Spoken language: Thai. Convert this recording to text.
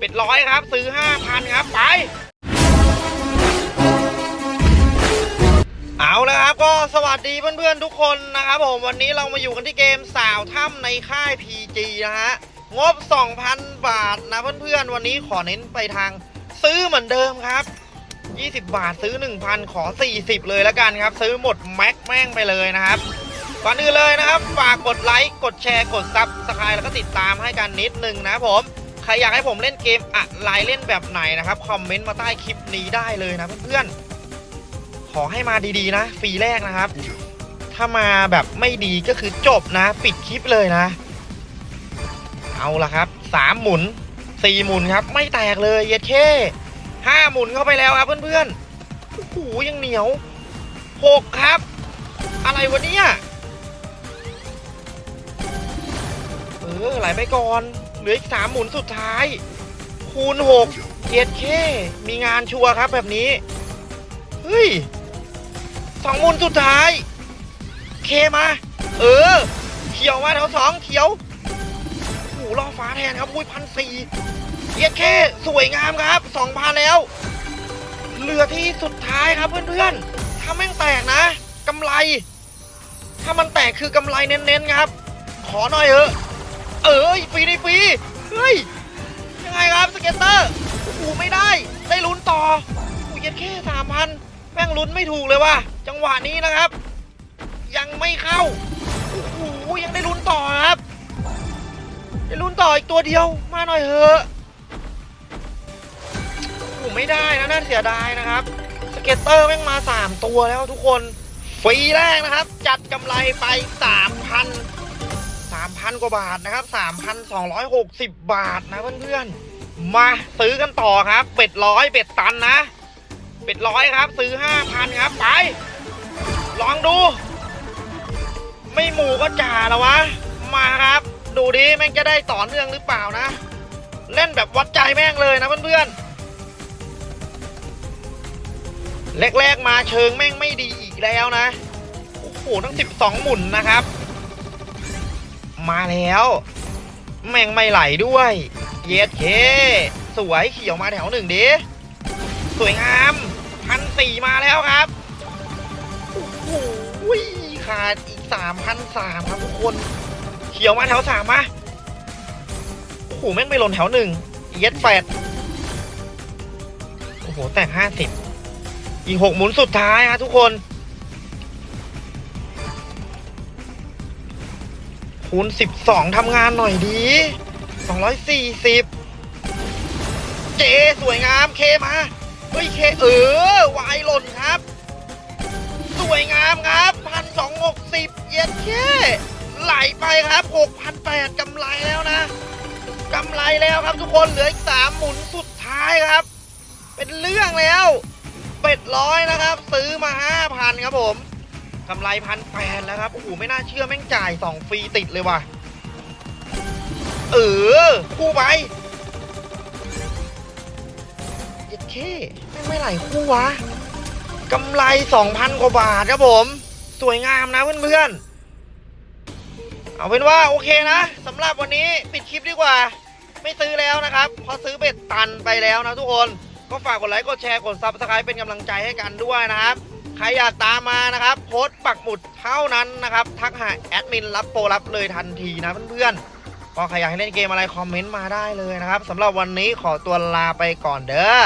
bet ร้อยครับ ซื้อห้าพันครับ ไป เอาแล้วครับก็สวัสดีเพื่อนๆทุกคนนะครับผม วันนี้เรามาอยู่กันที่เกมสาวถ้ำในค่าย PG นะฮะ งบ 2,000 บาทนะเพื่อนๆ วันนี้ขอเน้นไปทางซื้อเหมือนเดิมครับ 20 บาทซื้อ 1,000 ขอ 40 เลยแล้วกันครับ ซื้อหมดแม็กแม่งไปเลยนะครับก่อนอื่นเลยนะครับ ฝากกดไลค์ กดแชร์ กด subscribe แล้วก็ติดตามให้กันนิดนึงนะครับผม รอยากให้ผมเล่นเกมอะไรเล่นแบบไหนนะครับคอมเมนต์มาใต้คลิปนี้ได้เลยนะเพื่อนๆขอให้มาดีๆนะฟรีแรกนะครับ ถ้ามาแบบไม่ดีก็คือจบนะ ปิดคลิปเลยนะ เอาละครับสามหมุนสี่หมุนครับ ไม่แตกเลยเย็ดเช่ห้าหมุนเข้าไปแล้วครับเพื่อนๆโอ้โหยังเหนียวหกครับ อะไรวะเนี่ยเออไหลไปก่อน เหลืออีกสามหมุนสุดท้าย คูณหกเย็ดเช่มีงานชัวร์ครับแบบนี้ เฮ้ยสองหมุนสุดท้าย เคมา เออ เขียวมาแถวสองเขียวโอ้โหล่อฟ้าแทนครับอุ้ยพันสี่เย็ดแค่สวยงามครับสองพันแล้ว เหลือที่สุดท้ายครับเพื่อนๆถ้าแม่งแตกนะกำไร ถ้ามันแตกคือกำไรเน้นๆครับ ขอหน่อยเถอะ เอ้ยฟรีได้ฟรีเฮ้ยยังไงครับ scatter โอ้ไม่ได้ได้ลุ้นต่อโอ้โหเย็ดแข้สามพันแม่งลุ้นไม่ถูกเลยว่ะจังหวะนี้นะครับ ยังไม่เข้าโอ้โหยังได้ลุ้นต่อครับได้ลุ้นต่ออีกตัวเดียวมาหน่อยเถอะโอ้ไม่ได้นะน่าเสียดายนะครับ scatter แม่งมา 3 ตัวแล้วทุกคนฟรีแรกนะครับ จัดกำไรไป 3,000 3,000 กว่าบาทนะครับ 3,260 บาทนะเพื่อนๆ มาซื้อกันต่อครับ bet ร้อย bet ตันนะ bet ร้อยครับ ซื้อ 5,000 ครับ ไป ลองดู ไม่หมูก็จ่าแล้ววะ มาครับ ดูดิแม่งจะได้ต่อเนื่องหรือเปล่านะ เล่นแบบวัดใจแม่งเลยนะเพื่อนๆ แรกๆมาเชิงแม่งไม่ดีอีกแล้วนะ โอ้โหทั้ง 12 หมุนนะครับ มาแล้ว แม่งไม่ไหลด้วย เย็ดเค สวยเขียวมาแถวหนึ่งดิ สวยงามพันสี่มาแล้วครับ โอ้โหขาดอีกสามพันสามครับทุกคนเขียวมาแถวสามมาโอ้โหแม่งไม่หล่นแถวหนึ่งเย็ดแปดโอ้โห แตกห้าสิบอีกหกหมุนสุดท้ายครับทุกคน คูณสิบสองทำงานหน่อยดีสองร้อยสี่สิบเจสวยงามเคมาเฮ้ยเคเออวายหล่นครับ สวยงามครับพันสองหกสิบเย็นแค่ไหลไปครับหกพันแปดกำไรแล้วนะกำไรแล้วครับทุกคนเหลืออีกสามหมุนสุดท้ายครับ เป็นเรื่องแล้วเป็ดร้อยนะครับ ซื้อมาห้าพันครับผม กำไรพันแปดแล้วครับโอ้โหไม่น่าเชื่อแม่งจ่ายสองฟรีติดเลยว่ะเออคู่ไปเย็ดแข้แม่ไม่ไหลคู่วะกำไร2,000กว่าบาทครับผม สวยงามนะเพื่อนๆเอาเป็นว่าโอเคนะสำหรับวันนี้ปิดคลิปดีกว่า ไม่ซื้อแล้วนะครับพอซื้อ bet ตันไปแล้วนะทุกคน ก็ฝากกดไลค์กดแชร์กด subscribe เป็นกำลังใจให้กันด้วยนะครับ ใครอยากตามมานะครับโพสต์ปักหมุดเท่านั้นนะครับ ทักหาแอดมินรับโปรรับเลยทันทีนะเพื่อนๆก็ใครอยากให้เล่นเกมอะไรคอมเมนต์มาได้เลยนะครับสำหรับวันนี้ขอตัวลาไปก่อนเด้อ